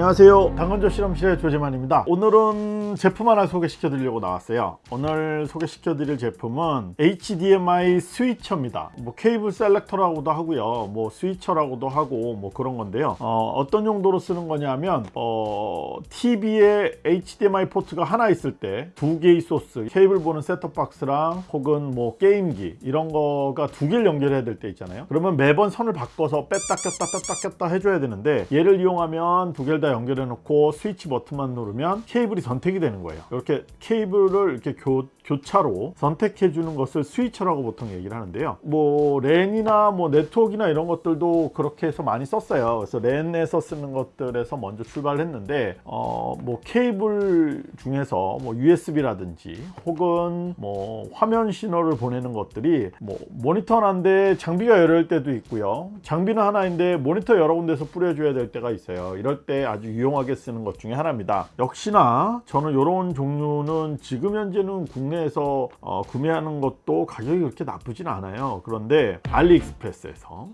안녕하세요. 당근조 실험실의 조재만입니다. 오늘은 제품 하나 소개시켜 드리려고 나왔어요. 오늘 소개시켜 드릴 제품은 HDMI 스위처입니다. 뭐 케이블 selector라고도 하고요. 뭐 switcher라고도 하고 뭐 그런 건데요. 어, 어떤 용도로 쓰는 거냐면 어, TV에 HDMI 포트가 하나 있을 때 두 개의 소스 케이블 보는 셋톱박스랑 혹은 뭐 게임기 이런 거가 두 개를 연결해야 될 때 있잖아요. 그러면 매번 선을 바꿔서 뺐다 꼈다 뺐다 꼈다 해줘야 되는데 얘를 이용하면 두 개를 다 연결해 놓고 스위치 버튼만 누르면 케이블이 선택이 되는 거예요. 이렇게 케이블을 이렇게 교, 교차로 선택해 주는 것을 switcher라고 보통 얘기를 하는데요. 뭐 랜이나 뭐 네트워크나 이런 것들도 그렇게 해서 많이 썼어요. 그래서 랜에서 쓰는 것들에서 먼저 출발했는데 어 뭐 케이블 중에서 뭐 USB라든지 혹은 뭐 화면 신호를 보내는 것들이 뭐 모니터 하나인데 장비가 여러 때도 있고요. 장비는 하나인데 모니터 여러 군데서 뿌려줘야 될 때가 있어요. 이럴 때 아주 유용하게 쓰는 것 중에 하나입니다. 역시나 저는 이런 종류는 지금 현재는 국내에서 어, 구매하는 것도 가격이 그렇게 나쁘진 않아요. 그런데 알리익스프레스에서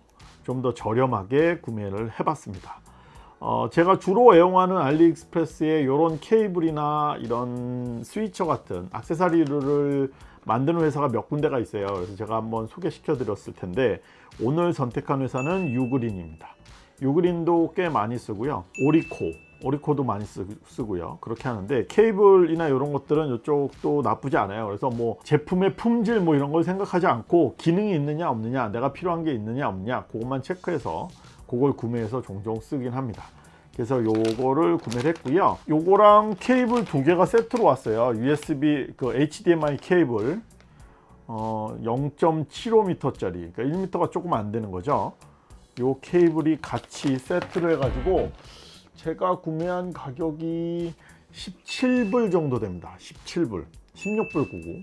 좀 더 저렴하게 구매를 해봤습니다. 어, 제가 주로 애용하는 알리익스프레스의 이런 케이블이나 이런 스위처 같은 악세사리를 만드는 회사가 몇 군데가 있어요. 그래서 제가 한번 소개시켜 드렸을 텐데 오늘 선택한 회사는 유그린입니다 유그린도 꽤 많이 쓰고요. 오리코 오리코도 많이 쓰, 고요. 그렇게 하는데 케이블이나 이런 것들은 이쪽도 나쁘지 않아요. 그래서 뭐 제품의 품질 뭐 이런 걸 생각하지 않고 기능이 있느냐 없느냐 내가 필요한 게 있느냐 없느냐 그것만 체크해서 그걸 구매해서 종종 쓰긴 합니다. 그래서 요거를 구매를 했고요. 요거랑 케이블 두 개가 세트로 왔어요. USB 그 HDMI 케이블. 어, 0.75m 짜리. 그러니까 1m가 조금 안 되는 거죠 요 케이블이 같이 세트를 해가지고 제가 구매한 가격이 17불 정도 됩니다. 17불 16불 99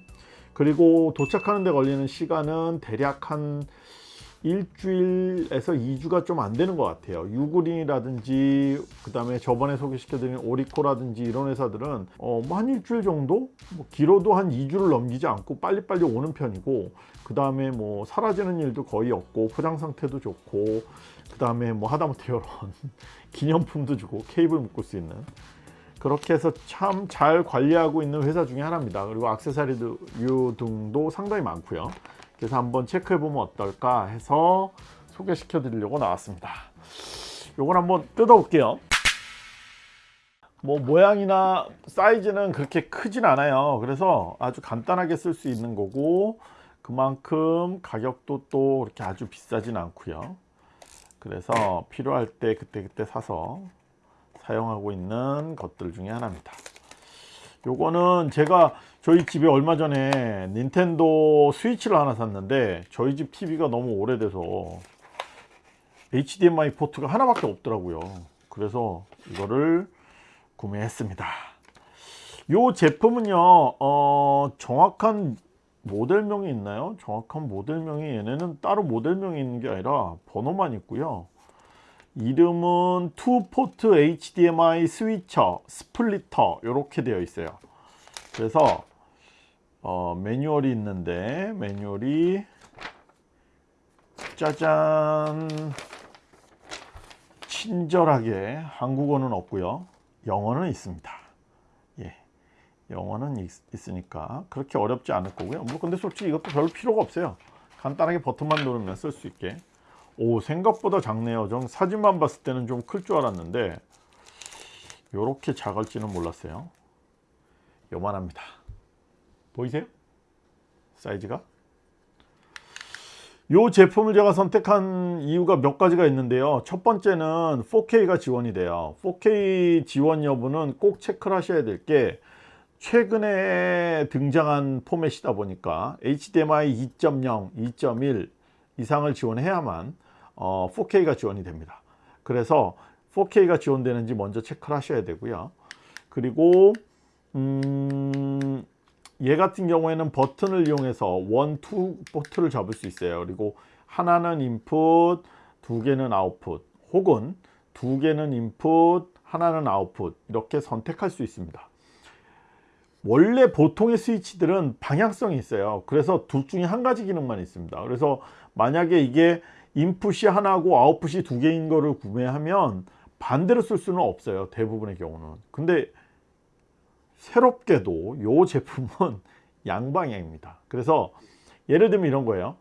그리고 도착하는 데 걸리는 시간은 대략 한 일주일에서 2주가 좀 안 되는 것 같아요. 유그린이라든지 그 다음에 저번에 소개시켜드린 오리코라든지 이런 회사들은 어, 뭐 한 일주일 정도? 뭐 길어도 한 2주를 넘기지 않고 빨리빨리 오는 편이고 그 다음에 뭐 사라지는 일도 거의 없고 포장 상태도 좋고 그 다음에 뭐 하다못해 이런 기념품도 주고 케이블 묶을 수 있는. 그렇게 해서 참 잘 관리하고 있는 회사 중에 하나입니다. 그리고 악세사리류 등도 상당히 많고요 그래서 한번 체크해 보면 어떨까 해서 소개시켜 드리려고 나왔습니다. 요걸 한번 뜯어 볼게요. 뭐 모양이나 사이즈는 그렇게 크진 않아요. 그래서 아주 간단하게 쓸 수 있는 거고 그만큼 가격도 또 그렇게 아주 비싸진 않고요. 그래서 필요할 때 그때그때 사서 사용하고 있는 것들 중에 하나입니다 요거는 제가 저희 집에 얼마 전에 닌텐도 스위치를 하나 샀는데 저희 집 TV가 너무 오래돼서 HDMI 포트가 하나밖에 없더라고요. 그래서 이거를 구매했습니다. 이 제품은요 어, 정확한 모델명이 있나요? 정확한 모델명이 얘네는 따로 모델명이 있는 게 아니라 번호만 있고요 이름은 two port HDMI switcher splitter 이렇게 되어 있어요. 그래서 어, 매뉴얼이 있는데 매뉴얼이 짜잔. 친절하게 한국어는 없고요. 영어는 있습니다. 예, 영어는 있, 으니까 그렇게 어렵지 않을 거고요. 뭐 근데 솔직히 이것도 별 필요가 없어요. 간단하게 버튼만 누르면 쓸 수 있게 오 생각보다 작네요. 좀 사진만 봤을 때는 좀 클 줄 알았는데 이렇게 작을지는 몰랐어요. 요만합니다. 보이세요? 사이즈가? 이 제품을 제가 선택한 이유가 몇 가지가 있는데요. 첫 번째는 4K가 지원이 돼요. 4K 지원 여부는 꼭 체크를 하셔야 될 게 최근에 등장한 포맷이다 보니까 HDMI 2.0, 2.1 이상을 지원해야만 어, 4K가 지원이 됩니다 그래서 4K가 지원되는지 먼저 체크를 하셔야 되고요 그리고 음, 얘 같은 경우에는 버튼을 이용해서 one, two 포트를 잡을 수 있어요. 그리고 하나는 인풋, 두 개는 아웃풋 혹은 두 개는 인풋, 하나는 아웃풋 이렇게 선택할 수 있습니다. 원래 보통의 스위치들은 방향성이 있어요. 그래서 둘 중에 한 가지 기능만 있습니다. 그래서 만약에 이게 인풋이 하나고 아웃풋이 두 개인 거를 구매하면 반대로 쓸 수는 없어요 대부분의 경우는. 근데 새롭게도 이 제품은 양방향입니다. 그래서 예를 들면 이런 거예요.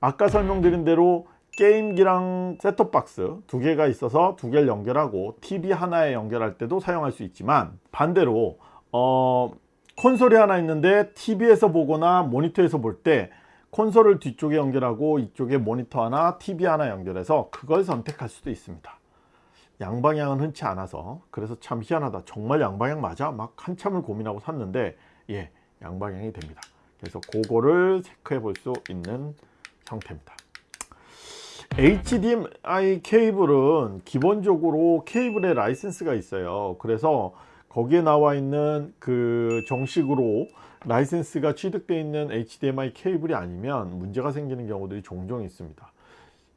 아까 설명드린 대로 게임기랑 셋톱박스 두 개가 있어서 두 개를 연결하고 TV 하나에 연결할 때도 사용할 수 있지만 반대로 어, 콘솔이 하나 있는데 TV에서 보거나 모니터에서 볼때 콘솔을 뒤쪽에 연결하고 이쪽에 모니터 하나 TV 하나 연결해서 그걸 선택할 수도 있습니다. 양방향은 흔치 않아서 그래서 참 희한하다. 정말 양방향 맞아? 막 한참을 고민하고 샀는데 예 양방향이 됩니다. 그래서 그거를 체크해 볼 수 있는 형태입니다. HDMI 케이블은 기본적으로 케이블에 라이센스가 있어요. 그래서 거기에 나와 있는 그 정식으로 라이센스가 취득되어 있는 HDMI 케이블이 아니면 문제가 생기는 경우들이 종종 있습니다.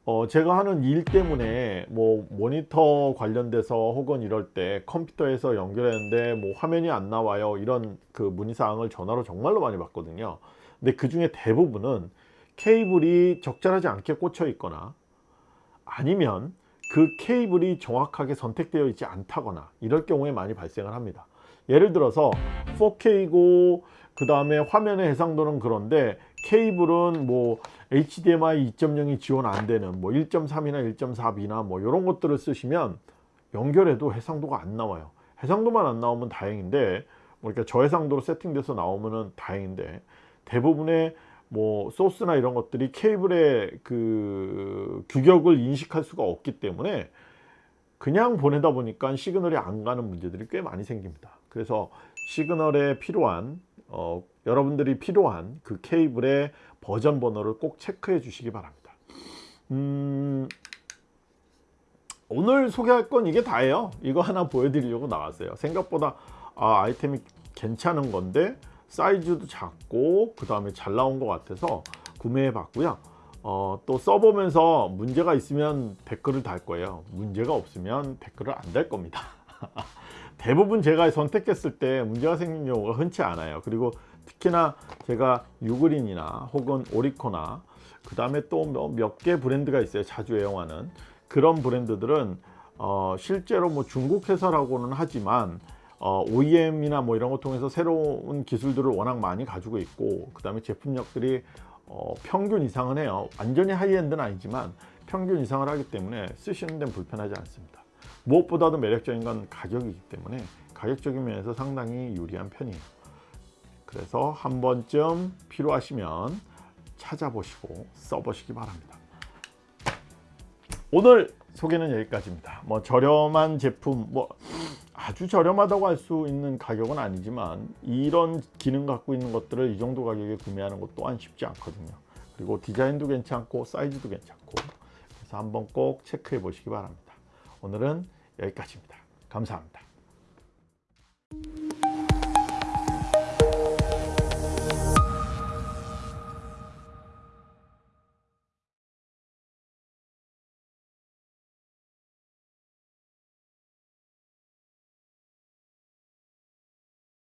어, 제가 하는 일 때문에 뭐 모니터 관련돼서 혹은 이럴 때 컴퓨터에서 연결했는데 뭐 화면이 안 나와요. 이런 그 문의사항을 전화로 정말로 많이 받거든요. 근데 그 중에 대부분은 케이블이 적절하지 않게 꽂혀 있거나 아니면 그 케이블이 정확하게 선택되어 있지 않다거나 이럴 경우에 많이 발생을 합니다. 예를 들어서 4K고 그 다음에 화면의 해상도는 그런데 케이블은 뭐 HDMI 2.0이 지원 안 되는 뭐 1.3이나 1.4B나 뭐 이런 것들을 쓰시면 연결해도 해상도가 안 나와요. 해상도만 안 나오면 다행인데 뭐 그러니까 저해상도로 세팅돼서 나오면 다행인데 대부분의 뭐 소스나 이런 것들이 케이블의 그 규격을 인식할 수가 없기 때문에 그냥 보내다 보니까 시그널이 안 가는 문제들이 꽤 많이 생깁니다. 그래서 시그널에 필요한 어, 여러분들이 필요한 그 케이블의 버전 번호를 꼭 체크해 주시기 바랍니다. 음, 오늘 소개할 건 이게 다예요. 이거 하나 보여드리려고 나왔어요. 생각보다 아, 아이템이 괜찮은 건데 사이즈도 작고 그 다음에 잘 나온 것 같아서 구매해 봤고요. 어, 또 써보면서 문제가 있으면 댓글을 달 거예요. 문제가 없으면 댓글을 안 달 겁니다 대부분 제가 선택했을 때 문제가 생긴 경우가 흔치 않아요. 그리고 특히나 제가 유그린이나 혹은 오리코나 그 다음에 또 몇 개 브랜드가 있어요. 자주 애용하는. 그런 브랜드들은 어, 실제로 뭐 중국 회사라고는 하지만 어, OEM이나 뭐 이런 거 통해서 새로운 기술들을 워낙 많이 가지고 있고 그 다음에 제품력들이 어, 평균 이상은 해요. 완전히 high-end는 아니지만 평균 이상을 하기 때문에 쓰시는 데는 불편하지 않습니다 무엇보다도 매력적인 건 가격이기 때문에 가격적인 면에서 상당히 유리한 편이에요. 그래서 한 번쯤 필요하시면 찾아보시고 써보시기 바랍니다. 오늘 소개는 여기까지입니다. 뭐 저렴한 제품 뭐 아주 저렴하다고 할 수 있는 가격은 아니지만 이런 기능 갖고 있는 것들을 이 정도 가격에 구매하는 것 또한 쉽지 않거든요. 그리고 디자인도 괜찮고 사이즈도 괜찮고 그래서 한번 꼭 체크해 보시기 바랍니다. 오늘은 여기까지입니다. 감사합니다